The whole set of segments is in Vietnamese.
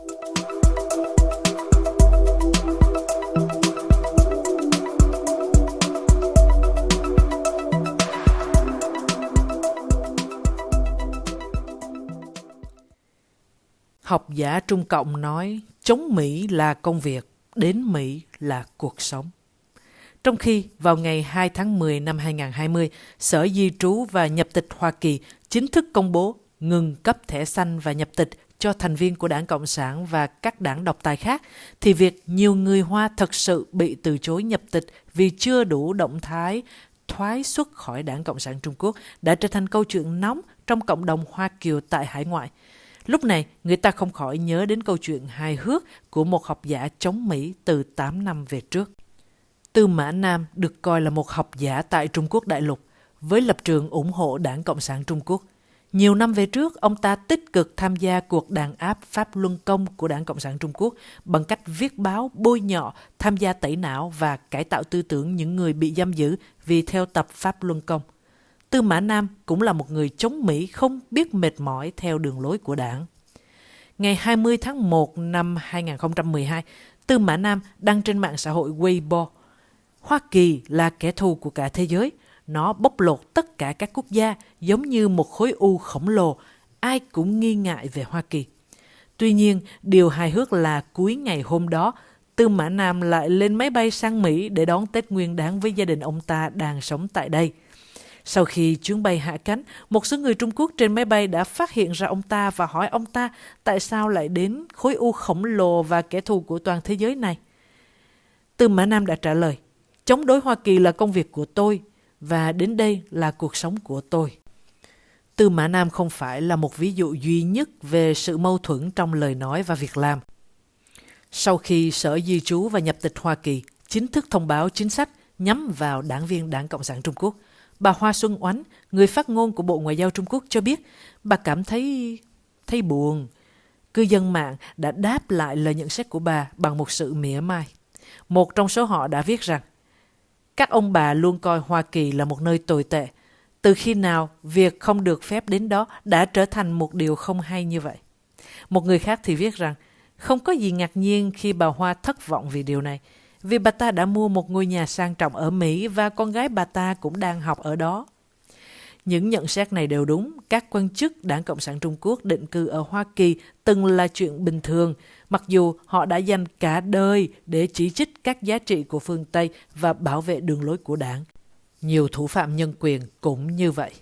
Học giả Trung Cộng nói chống Mỹ là công việc, đến Mỹ là cuộc sống. Trong khi vào ngày 2 tháng 10 năm 2020, Sở Di trú và Nhập tịch Hoa Kỳ chính thức công bố ngừng cấp thẻ xanh và nhập tịch cho thành viên của Đảng Cộng sản và các đảng độc tài khác, thì việc nhiều người Hoa thật sự bị từ chối nhập tịch vì chưa đủ động thái thoái xuất khỏi Đảng Cộng sản Trung Quốc đã trở thành câu chuyện nóng trong cộng đồng Hoa Kiều tại hải ngoại. Lúc này, người ta không khỏi nhớ đến câu chuyện hài hước của một học giả chống Mỹ từ 8 năm về trước. Tư Mã Nam được coi là một học giả tại Trung Quốc đại lục, với lập trường ủng hộ Đảng Cộng sản Trung Quốc. Nhiều năm về trước, ông ta tích cực tham gia cuộc đàn áp Pháp Luân Công của Đảng Cộng sản Trung Quốc bằng cách viết báo, bôi nhọ, tham gia tẩy não và cải tạo tư tưởng những người bị giam giữ vì theo tập Pháp Luân Công. Tư Mã Nam cũng là một người chống Mỹ không biết mệt mỏi theo đường lối của đảng. Ngày 20 tháng 1 năm 2012, Tư Mã Nam đăng trên mạng xã hội Weibo Hoa Kỳ là kẻ thù của cả thế giới. Nó bóc lột tất cả các quốc gia giống như một khối u khổng lồ. Ai cũng nghi ngại về Hoa Kỳ. Tuy nhiên, điều hài hước là cuối ngày hôm đó, Tư Mã Nam lại lên máy bay sang Mỹ để đón Tết Nguyên đáng với gia đình ông ta đang sống tại đây. Sau khi chuyến bay hạ cánh, một số người Trung Quốc trên máy bay đã phát hiện ra ông ta và hỏi ông ta tại sao lại đến khối u khổng lồ và kẻ thù của toàn thế giới này. Tư Mã Nam đã trả lời, chống đối Hoa Kỳ là công việc của tôi và đến đây là cuộc sống của tôi. Tư Mã Nam không phải là một ví dụ duy nhất về sự mâu thuẫn trong lời nói và việc làm. Sau khi Sở Di trú và Nhập tịch Hoa Kỳ chính thức thông báo chính sách nhắm vào đảng viên Đảng Cộng sản Trung Quốc, bà Hoa Xuân Oánh, người phát ngôn của Bộ Ngoại giao Trung Quốc cho biết bà cảm thấy thấy buồn. Cư dân mạng đã đáp lại lời nhận xét của bà bằng một sự mỉa mai. Một trong số họ đã viết rằng các ông bà luôn coi Hoa Kỳ là một nơi tồi tệ. Từ khi nào việc không được phép đến đó đã trở thành một điều không hay như vậy? Một người khác thì viết rằng không có gì ngạc nhiên khi bà Hoa thất vọng vì điều này, vì bà ta đã mua một ngôi nhà sang trọng ở Mỹ và con gái bà ta cũng đang học ở đó. Những nhận xét này đều đúng, các quan chức Đảng Cộng sản Trung Quốc định cư ở Hoa Kỳ từng là chuyện bình thường, mặc dù họ đã dành cả đời để chỉ trích các giá trị của phương Tây và bảo vệ đường lối của đảng. Nhiều thủ phạm nhân quyền cũng như vậy.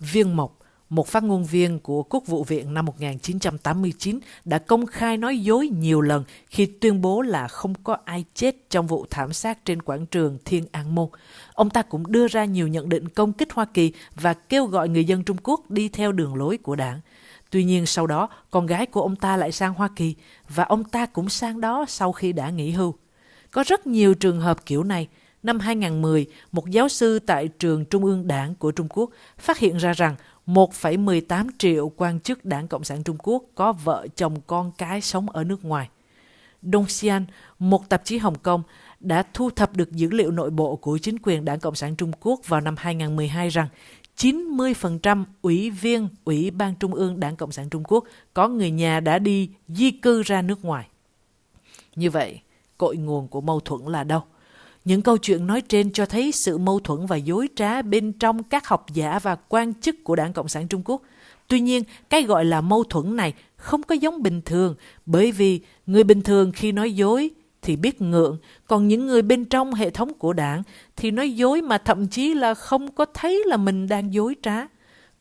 Viên Mộc, một phát ngôn viên của Quốc vụ viện năm 1989 đã công khai nói dối nhiều lần khi tuyên bố là không có ai chết trong vụ thảm sát trên quảng trường Thiên An Môn. Ông ta cũng đưa ra nhiều nhận định công kích Hoa Kỳ và kêu gọi người dân Trung Quốc đi theo đường lối của đảng. Tuy nhiên sau đó, con gái của ông ta lại sang Hoa Kỳ và ông ta cũng sang đó sau khi đã nghỉ hưu. Có rất nhiều trường hợp kiểu này. Năm 2010, một giáo sư tại trường Trung ương Đảng của Trung Quốc phát hiện ra rằng 1,18 triệu quan chức Đảng Cộng sản Trung Quốc có vợ chồng con cái sống ở nước ngoài. Dongxian, một tạp chí Hồng Kông, đã thu thập được dữ liệu nội bộ của chính quyền Đảng Cộng sản Trung Quốc vào năm 2012 rằng 90% ủy viên Ủy ban Trung ương Đảng Cộng sản Trung Quốc có người nhà đã đi di cư ra nước ngoài. Như vậy, cội nguồn của mâu thuẫn là đâu? Những câu chuyện nói trên cho thấy sự mâu thuẫn và dối trá bên trong các học giả và quan chức của Đảng Cộng sản Trung Quốc. Tuy nhiên, cái gọi là mâu thuẫn này không có giống bình thường bởi vì người bình thường khi nói dối thì biết ngượng, còn những người bên trong hệ thống của đảng thì nói dối mà thậm chí là không có thấy là mình đang dối trá.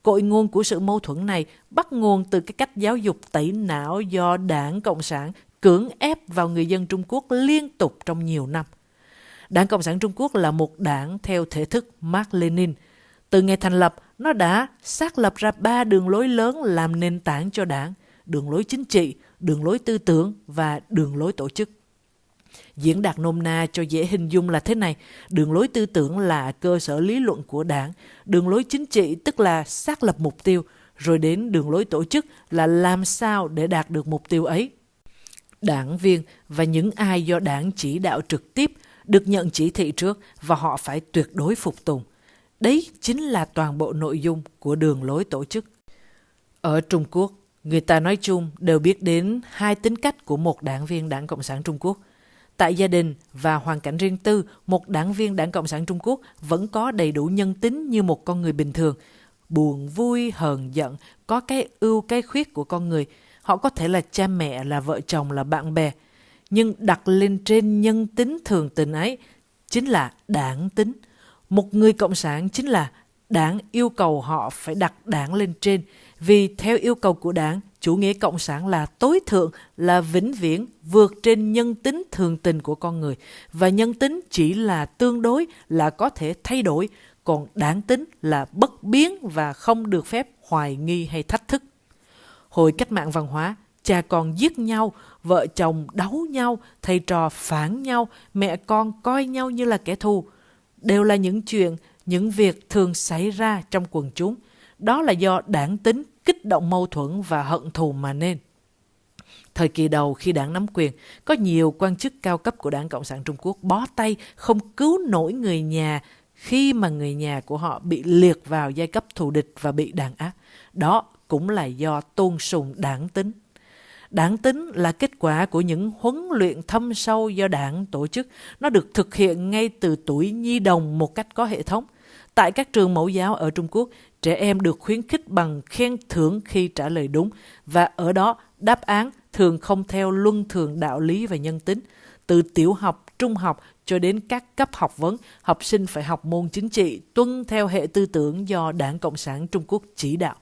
Cội nguồn của sự mâu thuẫn này bắt nguồn từ cái cách giáo dục tẩy não do đảng Cộng sản cưỡng ép vào người dân Trung Quốc liên tục trong nhiều năm. Đảng Cộng sản Trung Quốc là một đảng theo thể thức Mark Lenin. Từ ngày thành lập, nó đã xác lập ra ba đường lối lớn làm nền tảng cho đảng, đường lối chính trị, đường lối tư tưởng và đường lối tổ chức. Diễn đạt nôm na cho dễ hình dung là thế này, đường lối tư tưởng là cơ sở lý luận của đảng, đường lối chính trị tức là xác lập mục tiêu, rồi đến đường lối tổ chức là làm sao để đạt được mục tiêu ấy. Đảng viên và những ai do đảng chỉ đạo trực tiếp được nhận chỉ thị trước và họ phải tuyệt đối phục tùng. Đấy chính là toàn bộ nội dung của đường lối tổ chức. Ở Trung Quốc, Người ta nói chung đều biết đến hai tính cách của một đảng viên Đảng Cộng sản Trung Quốc. Tại gia đình và hoàn cảnh riêng tư, một đảng viên Đảng Cộng sản Trung Quốc vẫn có đầy đủ nhân tính như một con người bình thường. Buồn, vui, hờn, giận, có cái ưu, cái khuyết của con người. Họ có thể là cha mẹ, là vợ chồng, là bạn bè. Nhưng đặt lên trên nhân tính thường tình ấy chính là đảng tính. Một người cộng sản chính là đảng yêu cầu họ phải đặt đảng lên trên. Vì theo yêu cầu của đảng, chủ nghĩa cộng sản là tối thượng, là vĩnh viễn, vượt trên nhân tính thường tình của con người. Và nhân tính chỉ là tương đối, là có thể thay đổi, còn đảng tính là bất biến và không được phép hoài nghi hay thách thức. Hồi cách mạng văn hóa, cha con giết nhau, vợ chồng đấu nhau, thầy trò phản nhau, mẹ con coi nhau như là kẻ thù. Đều là những chuyện, những việc thường xảy ra trong quần chúng. Đó là do đảng tính kích động mâu thuẫn và hận thù mà nên. Thời kỳ đầu khi đảng nắm quyền, có nhiều quan chức cao cấp của đảng Cộng sản Trung Quốc bó tay không cứu nổi người nhà khi mà người nhà của họ bị liệt vào giai cấp thù địch và bị đàn áp. Đó cũng là do tôn sùng đảng tính. Đảng tính là kết quả của những huấn luyện thâm sâu do đảng tổ chức. Nó được thực hiện ngay từ tuổi nhi đồng một cách có hệ thống. Tại các trường mẫu giáo ở Trung Quốc, trẻ em được khuyến khích bằng khen thưởng khi trả lời đúng và ở đó đáp án thường không theo luân thường đạo lý và nhân tính. Từ tiểu học, trung học cho đến các cấp học vấn, học sinh phải học môn chính trị tuân theo hệ tư tưởng do Đảng Cộng sản Trung Quốc chỉ đạo.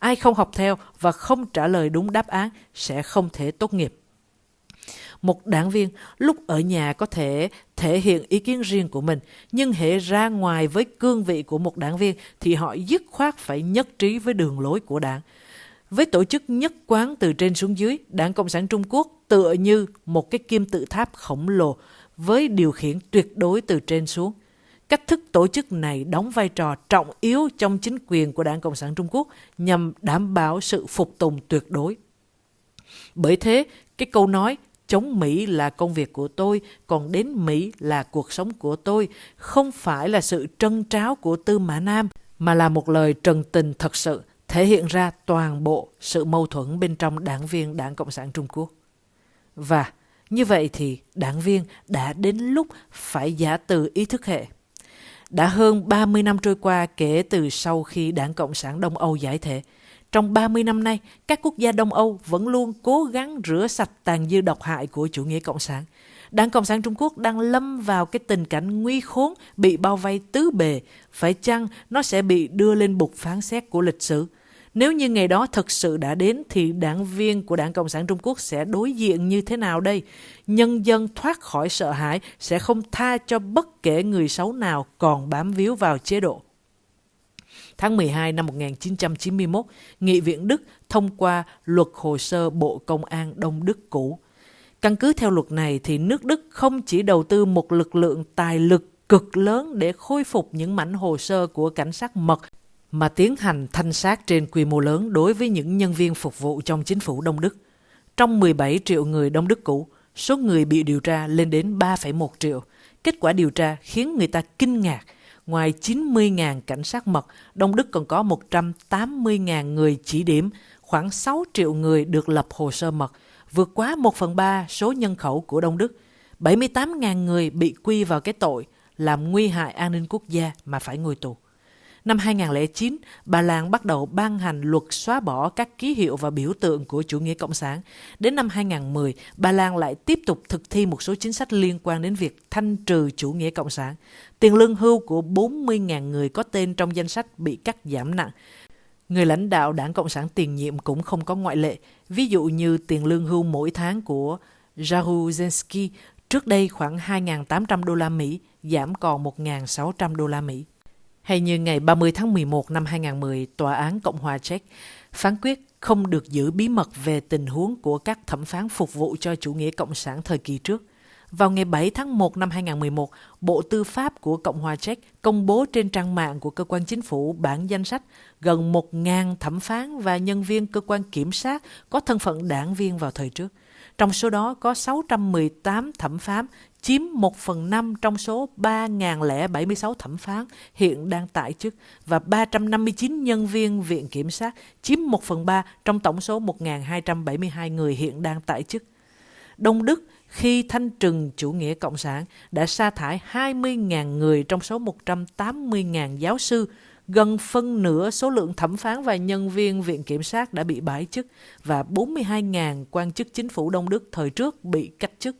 Ai không học theo và không trả lời đúng đáp án sẽ không thể tốt nghiệp. Một đảng viên lúc ở nhà có thể thể hiện ý kiến riêng của mình, nhưng hệ ra ngoài với cương vị của một đảng viên thì họ dứt khoát phải nhất trí với đường lối của đảng. Với tổ chức nhất quán từ trên xuống dưới, Đảng Cộng sản Trung Quốc tựa như một cái kim tự tháp khổng lồ với điều khiển tuyệt đối từ trên xuống. Cách thức tổ chức này đóng vai trò trọng yếu trong chính quyền của Đảng Cộng sản Trung Quốc nhằm đảm bảo sự phục tùng tuyệt đối. Bởi thế, cái câu nói chống Mỹ là công việc của tôi, còn đến Mỹ là cuộc sống của tôi, không phải là sự trân tráo của Tư Mã Nam, mà là một lời trần tình thật sự, thể hiện ra toàn bộ sự mâu thuẫn bên trong đảng viên Đảng Cộng sản Trung Quốc. Và như vậy thì đảng viên đã đến lúc phải giả từ ý thức hệ. Đã hơn 30 năm trôi qua kể từ sau khi Đảng Cộng sản Đông Âu giải thể, trong 30 năm nay, các quốc gia Đông Âu vẫn luôn cố gắng rửa sạch tàn dư độc hại của chủ nghĩa cộng sản. Đảng Cộng sản Trung Quốc đang lâm vào cái tình cảnh nguy khốn, bị bao vây tứ bề. Phải chăng nó sẽ bị đưa lên bục phán xét của lịch sử? Nếu như ngày đó thực sự đã đến thì đảng viên của Đảng Cộng sản Trung Quốc sẽ đối diện như thế nào đây? Nhân dân thoát khỏi sợ hãi sẽ không tha cho bất kể người xấu nào còn bám víu vào chế độ. Tháng 12 năm 1991, Nghị viện Đức thông qua luật hồ sơ Bộ Công an Đông Đức cũ. Căn cứ theo luật này thì nước Đức không chỉ đầu tư một lực lượng tài lực cực lớn để khôi phục những mảnh hồ sơ của cảnh sát mật mà tiến hành thanh sát trên quy mô lớn đối với những nhân viên phục vụ trong chính phủ Đông Đức. Trong 17 triệu người Đông Đức cũ, số người bị điều tra lên đến 3,1 triệu. Kết quả điều tra khiến người ta kinh ngạc – Ngoài 90.000 cảnh sát mật, Đông Đức còn có 180.000 người chỉ điểm, khoảng 6 triệu người được lập hồ sơ mật, vượt quá 1 phần 3 số nhân khẩu của Đông Đức. 78.000 người bị quy vào cái tội làm nguy hại an ninh quốc gia mà phải ngồi tù. Năm 2009, Ba Lan bắt đầu ban hành luật xóa bỏ các ký hiệu và biểu tượng của chủ nghĩa cộng sản. Đến năm 2010, Ba Lan lại tiếp tục thực thi một số chính sách liên quan đến việc thanh trừ chủ nghĩa cộng sản. Tiền lương hưu của 40.000 người có tên trong danh sách bị cắt giảm nặng. Người lãnh đạo đảng Cộng sản tiền nhiệm cũng không có ngoại lệ. Ví dụ như tiền lương hưu mỗi tháng của Jaruzelski trước đây khoảng 2.800 đô la Mỹ, giảm còn 1.600 đô la Mỹ. Hay như ngày 30 tháng 11 năm 2010, Tòa án Cộng hòa Czech phán quyết không được giữ bí mật về tình huống của các thẩm phán phục vụ cho chủ nghĩa cộng sản thời kỳ trước. Vào ngày 7 tháng 1 năm 2011, Bộ Tư pháp của Cộng hòa Czech công bố trên trang mạng của cơ quan chính phủ bản danh sách gần 1.000 thẩm phán và nhân viên cơ quan kiểm sát có thân phận đảng viên vào thời trước. Trong số đó có 618 thẩm phán, chiếm 1 phần 5 trong số 3.076 thẩm phán hiện đang tại chức và 359 nhân viên viện kiểm sát, chiếm 1 phần 3 trong tổng số 1.272 người hiện đang tại chức. Đông Đức khi thanh trừng chủ nghĩa cộng sản đã sa thải 20.000 người trong số 180.000 giáo sư, gần phân nửa số lượng thẩm phán và nhân viên viện kiểm sát đã bị bãi chức và 42.000 quan chức chính phủ Đông Đức thời trước bị cách chức.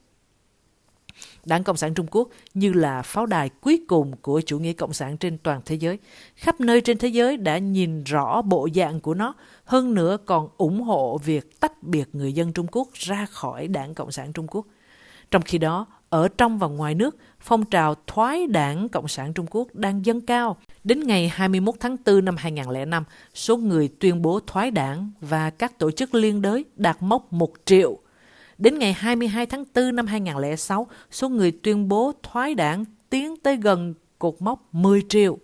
Đảng Cộng sản Trung Quốc như là pháo đài cuối cùng của chủ nghĩa cộng sản trên toàn thế giới. Khắp nơi trên thế giới đã nhìn rõ bộ dạng của nó, hơn nữa còn ủng hộ việc tách biệt người dân Trung Quốc ra khỏi Đảng Cộng sản Trung Quốc. Trong khi đó, ở trong và ngoài nước, phong trào thoái đảng Cộng sản Trung Quốc đang dâng cao. Đến ngày 21 tháng 4 năm 2005, số người tuyên bố thoái đảng và các tổ chức liên đới đạt mốc 1 triệu. Đến ngày 22 tháng 4 năm 2006, số người tuyên bố thoái đảng tiến tới gần cột mốc 10 triệu.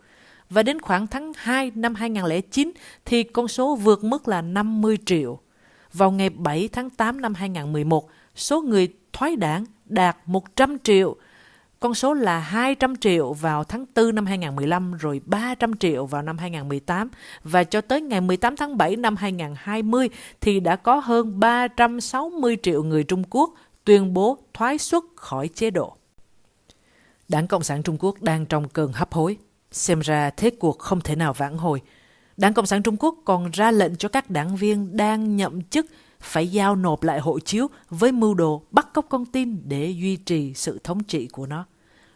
Và đến khoảng tháng 2 năm 2009 thì con số vượt mức là 50 triệu. Vào ngày 7 tháng 8 năm 2011, số người thoái đảng đạt 100 triệu. Con số là 200 triệu vào tháng 4 năm 2015 rồi 300 triệu vào năm 2018 và cho tới ngày 18 tháng 7 năm 2020 thì đã có hơn 360 triệu người Trung Quốc tuyên bố thoái xuất khỏi chế độ. Đảng Cộng sản Trung Quốc đang trong cơn hấp hối. Xem ra thế cuộc không thể nào vãn hồi. Đảng Cộng sản Trung Quốc còn ra lệnh cho các đảng viên đang nhậm chức phải giao nộp lại hộ chiếu với mưu đồ bắt cóc con tin để duy trì sự thống trị của nó.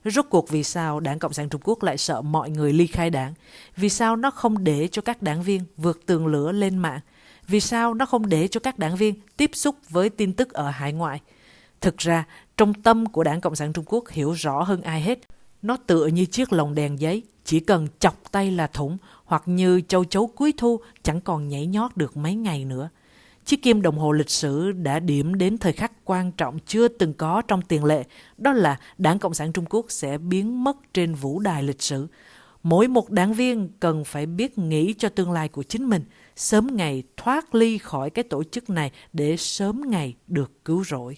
Rốt cuộc vì sao Đảng Cộng sản Trung Quốc lại sợ mọi người ly khai đảng? Vì sao nó không để cho các đảng viên vượt tường lửa lên mạng? Vì sao nó không để cho các đảng viên tiếp xúc với tin tức ở hải ngoại? Thực ra, trong tâm của Đảng Cộng sản Trung Quốc hiểu rõ hơn ai hết. Nó tựa như chiếc lồng đèn giấy, chỉ cần chọc tay là thủng, hoặc như châu chấu cuối thu chẳng còn nhảy nhót được mấy ngày nữa. Chiếc kim đồng hồ lịch sử đã điểm đến thời khắc quan trọng chưa từng có trong tiền lệ, đó là Đảng Cộng sản Trung Quốc sẽ biến mất trên vũ đài lịch sử. Mỗi một đảng viên cần phải biết nghĩ cho tương lai của chính mình, sớm ngày thoát ly khỏi cái tổ chức này để sớm ngày được cứu rỗi.